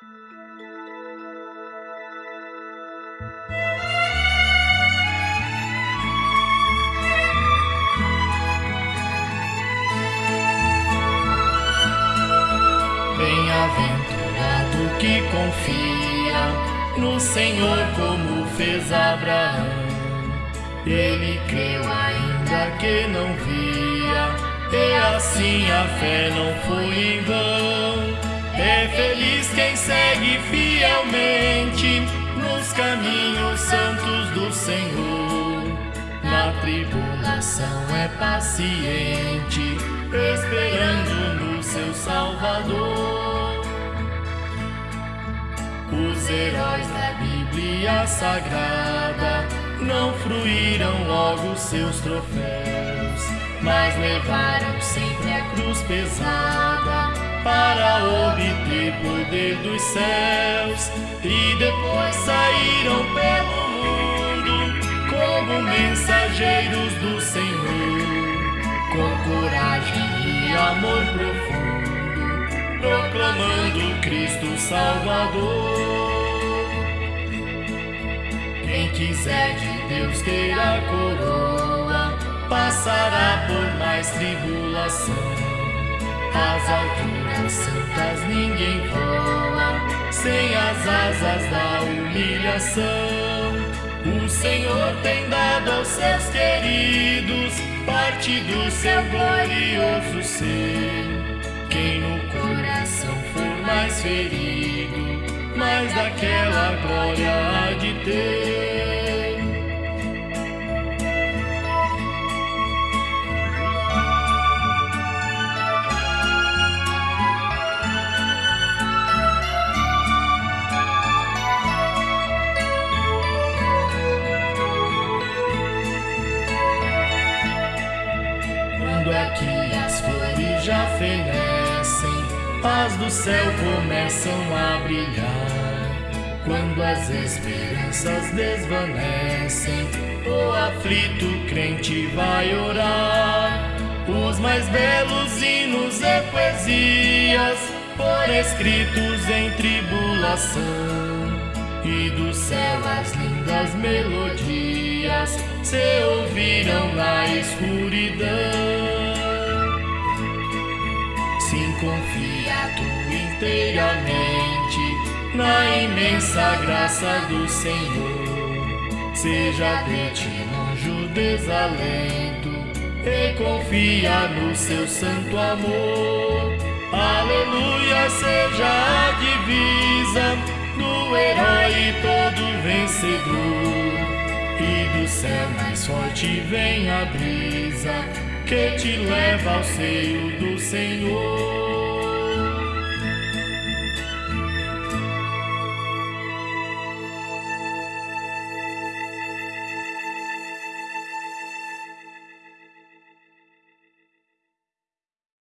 Bem-aventurado que confia no Senhor como fez Abraão. Ele creu ainda que não via, e assim a fé não foi em vão. É feliz quem segue fielmente nos caminhos santos do Senhor. Na tribulação é paciente, esperando no seu Salvador. Os heróis da Bíblia Sagrada não fruíram logo seus troféus, mas levaram sempre a cruz pesada para obter poder dos céus e depois saíram pelo mundo como mensageiros do Senhor, com coragem e amor profundo, proclamando Cristo Salvador. Quem quiser de Deus ter a coroa, passará por mais tribulação. As alturas santas ninguém voa, sem as asas da humilhação. O Senhor tem dado aos seus queridos parte do seu glorioso ser. Quem no coração for mais ferido, mais daquela glória há de ter. Aqui as flores já fenecem, as do céu começam a brilhar. Quando as esperanças desvanecem, o aflito crente vai orar. Os mais belos hinos e poesias, por escritos em tribulação, e do céu as lindas melodias se ouviram na escuridão. Sim, confia tu inteiramente na imensa graça do Senhor. Seja de ti longe desalento e confia no seu santo amor. Aleluia, seja a divisa do herói todo vencedor. E do céu mais forte vem a brisa que te leva ao seio do Senhor.